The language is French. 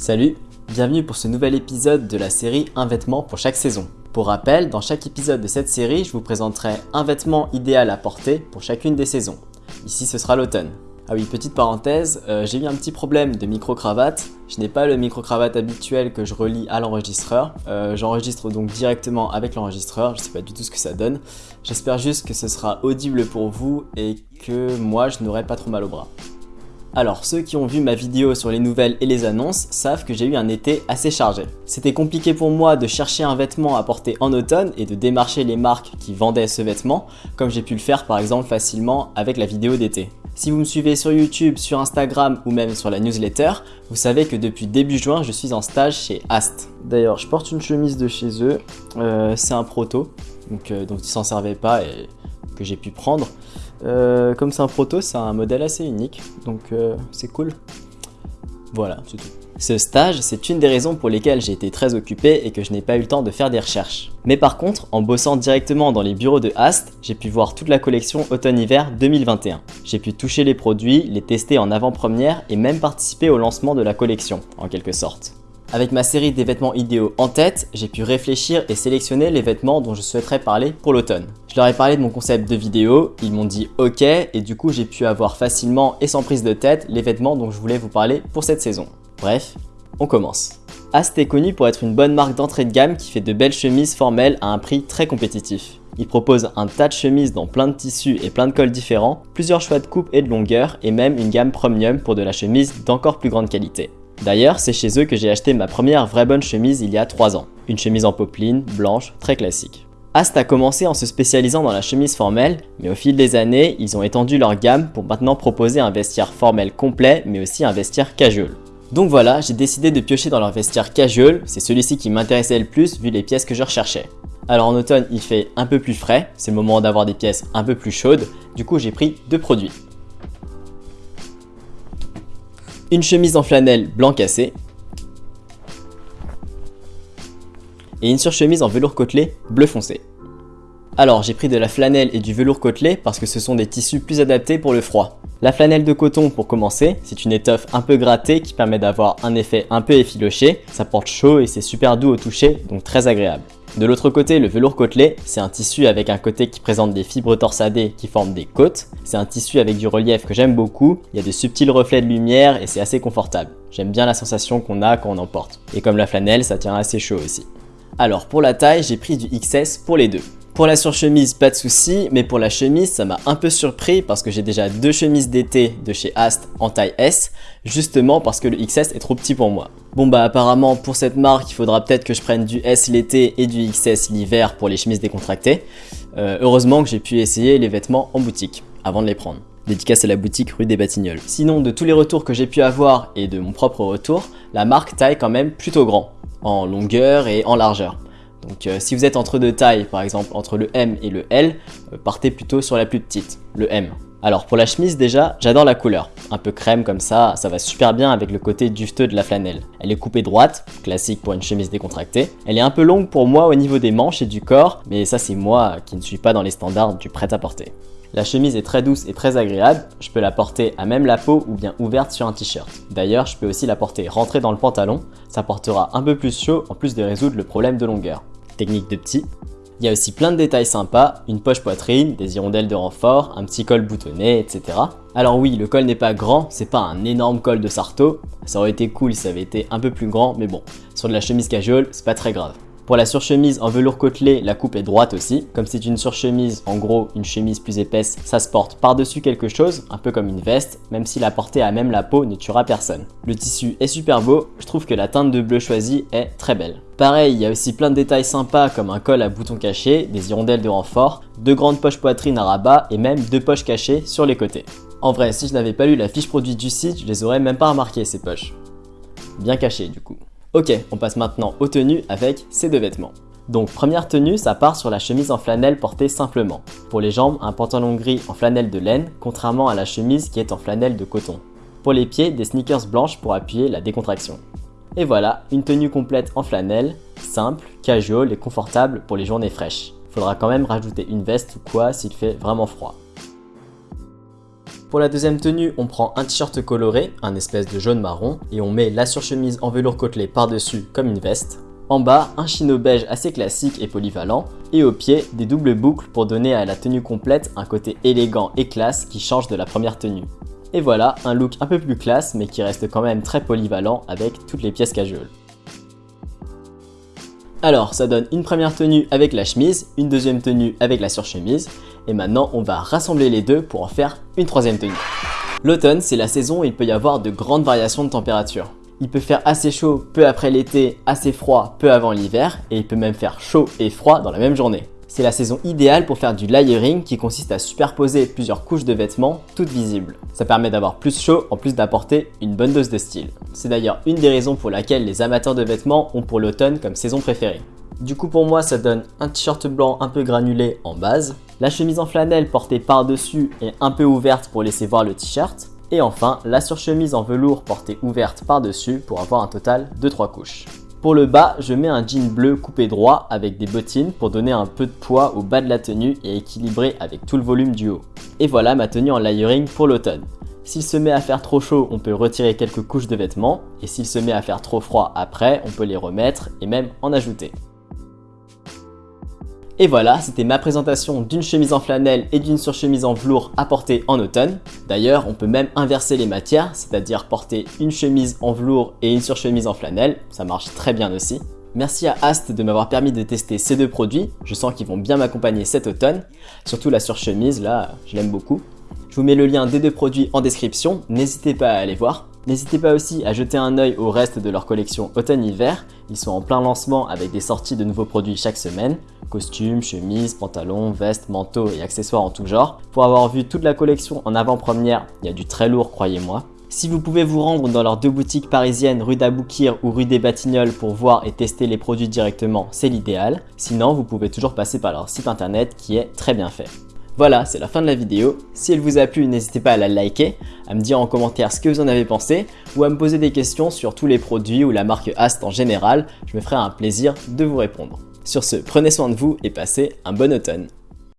Salut, bienvenue pour ce nouvel épisode de la série Un vêtement pour chaque saison. Pour rappel, dans chaque épisode de cette série, je vous présenterai un vêtement idéal à porter pour chacune des saisons. Ici, ce sera l'automne. Ah oui, petite parenthèse, euh, j'ai eu un petit problème de micro-cravate. Je n'ai pas le micro-cravate habituel que je relie à l'enregistreur. Euh, j'enregistre donc directement avec l'enregistreur, je ne sais pas du tout ce que ça donne. J'espère juste que ce sera audible pour vous et que moi je n'aurai pas trop mal au bras. Alors, ceux qui ont vu ma vidéo sur les nouvelles et les annonces savent que j'ai eu un été assez chargé. C'était compliqué pour moi de chercher un vêtement à porter en automne et de démarcher les marques qui vendaient ce vêtement, comme j'ai pu le faire par exemple facilement avec la vidéo d'été. Si vous me suivez sur YouTube, sur Instagram ou même sur la newsletter, vous savez que depuis début juin, je suis en stage chez Ast. D'ailleurs, je porte une chemise de chez eux, euh, c'est un proto, donc, euh, dont ils s'en servaient pas et que j'ai pu prendre. Euh, comme c'est un proto, c'est un modèle assez unique, donc c'est cool. Voilà, c'est tout. Ce stage, c'est une des raisons pour lesquelles j'ai été très occupé et que je n'ai pas eu le temps de faire des recherches. Mais par contre, en bossant directement dans les bureaux de Ast, j'ai pu voir toute la collection automne-hiver 2021. J'ai pu toucher les produits, les tester en avant-première et même participer au lancement de la collection, en quelque sorte. Avec ma série des vêtements idéaux en tête, j'ai pu réfléchir et sélectionner les vêtements dont je souhaiterais parler pour l'automne. Je leur ai parlé de mon concept de vidéo, ils m'ont dit ok et du coup j'ai pu avoir facilement et sans prise de tête les vêtements dont je voulais vous parler pour cette saison. Bref, on commence. Ast est connu pour être une bonne marque d'entrée de gamme qui fait de belles chemises formelles à un prix très compétitif. Il propose un tas de chemises dans plein de tissus et plein de cols différents, plusieurs choix de coupe et de longueur et même une gamme premium pour de la chemise d'encore plus grande qualité. D'ailleurs, c'est chez eux que j'ai acheté ma première vraie bonne chemise il y a 3 ans. Une chemise en popeline, blanche, très classique. Ast a commencé en se spécialisant dans la chemise formelle, mais au fil des années, ils ont étendu leur gamme pour maintenant proposer un vestiaire formel complet, mais aussi un vestiaire casual. Donc voilà, j'ai décidé de piocher dans leur vestiaire casual, c'est celui-ci qui m'intéressait le plus vu les pièces que je recherchais. Alors en automne, il fait un peu plus frais, c'est le moment d'avoir des pièces un peu plus chaudes, du coup j'ai pris deux produits. Une chemise en flanelle blanc cassé, et une surchemise en velours côtelé bleu foncé. Alors j'ai pris de la flanelle et du velours côtelé parce que ce sont des tissus plus adaptés pour le froid. La flanelle de coton pour commencer, c'est une étoffe un peu grattée qui permet d'avoir un effet un peu effiloché, ça porte chaud et c'est super doux au toucher, donc très agréable. De l'autre côté, le velours côtelé, c'est un tissu avec un côté qui présente des fibres torsadées qui forment des côtes. C'est un tissu avec du relief que j'aime beaucoup, il y a de subtils reflets de lumière et c'est assez confortable. J'aime bien la sensation qu'on a quand on en porte. Et comme la flanelle, ça tient assez chaud aussi. Alors pour la taille, j'ai pris du XS pour les deux. Pour la surchemise, pas de souci, mais pour la chemise, ça m'a un peu surpris parce que j'ai déjà deux chemises d'été de chez Ast en taille S, justement parce que le XS est trop petit pour moi. Bon bah apparemment pour cette marque, il faudra peut-être que je prenne du S l'été et du XS l'hiver pour les chemises décontractées. Euh, heureusement que j'ai pu essayer les vêtements en boutique avant de les prendre. Dédicace à la boutique rue des Batignolles. Sinon, de tous les retours que j'ai pu avoir et de mon propre retour, la marque taille quand même plutôt grand, en longueur et en largeur. Donc euh, si vous êtes entre deux tailles, par exemple entre le M et le L, euh, partez plutôt sur la plus petite, le M. Alors pour la chemise déjà, j'adore la couleur. Un peu crème comme ça, ça va super bien avec le côté dufteux de la flanelle. Elle est coupée droite, classique pour une chemise décontractée. Elle est un peu longue pour moi au niveau des manches et du corps, mais ça c'est moi qui ne suis pas dans les standards du prêt-à-porter. La chemise est très douce et très agréable, je peux la porter à même la peau ou bien ouverte sur un t-shirt. D'ailleurs, je peux aussi la porter rentrée dans le pantalon, ça portera un peu plus chaud en plus de résoudre le problème de longueur technique de petit. Il y a aussi plein de détails sympas, une poche poitrine, des hirondelles de renfort, un petit col boutonné, etc. Alors oui, le col n'est pas grand, c'est pas un énorme col de Sarto, ça aurait été cool si ça avait été un peu plus grand, mais bon, sur de la chemise casual, c'est pas très grave. Pour la surchemise en velours côtelé, la coupe est droite aussi. Comme c'est une surchemise, en gros une chemise plus épaisse, ça se porte par-dessus quelque chose, un peu comme une veste, même si la portée à même la peau ne tuera personne. Le tissu est super beau, je trouve que la teinte de bleu choisie est très belle. Pareil, il y a aussi plein de détails sympas comme un col à bouton caché, des hirondelles de renfort, deux grandes poches poitrine à rabat et même deux poches cachées sur les côtés. En vrai, si je n'avais pas lu la fiche produit du site, je les aurais même pas remarquées ces poches. Bien cachées du coup. Ok, on passe maintenant aux tenues avec ces deux vêtements. Donc première tenue, ça part sur la chemise en flanelle portée simplement. Pour les jambes, un pantalon gris en flanelle de laine, contrairement à la chemise qui est en flanelle de coton. Pour les pieds, des sneakers blanches pour appuyer la décontraction. Et voilà, une tenue complète en flanelle, simple, casual et confortable pour les journées fraîches. Faudra quand même rajouter une veste ou quoi s'il fait vraiment froid. Pour la deuxième tenue, on prend un t-shirt coloré, un espèce de jaune marron, et on met la surchemise en velours côtelé par-dessus comme une veste. En bas, un chino beige assez classique et polyvalent, et au pied, des doubles boucles pour donner à la tenue complète un côté élégant et classe qui change de la première tenue. Et voilà, un look un peu plus classe mais qui reste quand même très polyvalent avec toutes les pièces casual. Alors, ça donne une première tenue avec la chemise, une deuxième tenue avec la surchemise, et maintenant on va rassembler les deux pour en faire une troisième tenue. L'automne, c'est la saison où il peut y avoir de grandes variations de température. Il peut faire assez chaud peu après l'été, assez froid peu avant l'hiver, et il peut même faire chaud et froid dans la même journée. C'est la saison idéale pour faire du layering qui consiste à superposer plusieurs couches de vêtements toutes visibles. Ça permet d'avoir plus chaud en plus d'apporter une bonne dose de style. C'est d'ailleurs une des raisons pour laquelle les amateurs de vêtements ont pour l'automne comme saison préférée. Du coup pour moi ça donne un t-shirt blanc un peu granulé en base, la chemise en flanelle portée par-dessus et un peu ouverte pour laisser voir le t-shirt, et enfin la surchemise en velours portée ouverte par-dessus pour avoir un total de 3 couches. Pour le bas, je mets un jean bleu coupé droit avec des bottines pour donner un peu de poids au bas de la tenue et équilibrer avec tout le volume du haut. Et voilà ma tenue en layering pour l'automne. S'il se met à faire trop chaud, on peut retirer quelques couches de vêtements, et s'il se met à faire trop froid après, on peut les remettre et même en ajouter. Et voilà, c'était ma présentation d'une chemise en flanelle et d'une surchemise en velours apportée en automne. D'ailleurs, on peut même inverser les matières, c'est-à-dire porter une chemise en velours et une surchemise en flanelle, ça marche très bien aussi. Merci à Ast de m'avoir permis de tester ces deux produits, je sens qu'ils vont bien m'accompagner cet automne, surtout la surchemise, là, je l'aime beaucoup. Je vous mets le lien des deux produits en description, n'hésitez pas à aller voir. N'hésitez pas aussi à jeter un œil au reste de leur collection automne-hiver, ils sont en plein lancement avec des sorties de nouveaux produits chaque semaine, costumes, chemises, pantalons, vestes, manteaux et accessoires en tout genre. Pour avoir vu toute la collection en avant-première, il y a du très lourd croyez-moi. Si vous pouvez vous rendre dans leurs deux boutiques parisiennes rue d'Aboukir ou rue des Batignolles pour voir et tester les produits directement, c'est l'idéal. Sinon, vous pouvez toujours passer par leur site internet qui est très bien fait. Voilà, c'est la fin de la vidéo. Si elle vous a plu, n'hésitez pas à la liker, à me dire en commentaire ce que vous en avez pensé ou à me poser des questions sur tous les produits ou la marque Ast en général. Je me ferai un plaisir de vous répondre. Sur ce, prenez soin de vous et passez un bon automne.